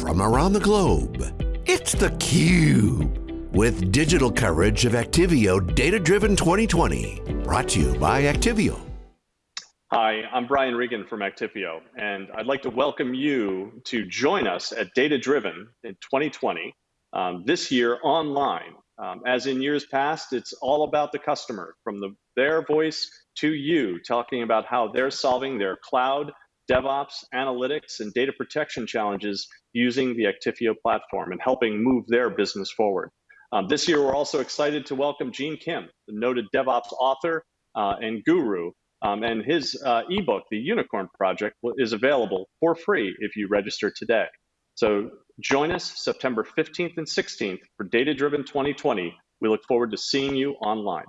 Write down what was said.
from around the globe. It's theCUBE, with digital coverage of Actifio Data Driven 2020. Brought to you by Actifio. Hi, I'm Brian Regan from Actifio, and I'd like to welcome you to join us at Data Driven in 2020, um, this year online. Um, as in years past, it's all about the customer, from the, their voice to you, talking about how they're solving their cloud, DevOps, analytics, and data protection challenges using the Actifio platform and helping move their business forward. Um, this year, we're also excited to welcome Gene Kim, the noted DevOps author uh, and guru, um, and his uh, ebook, The Unicorn Project, is available for free if you register today. So join us September 15th and 16th for Data Driven 2020. We look forward to seeing you online.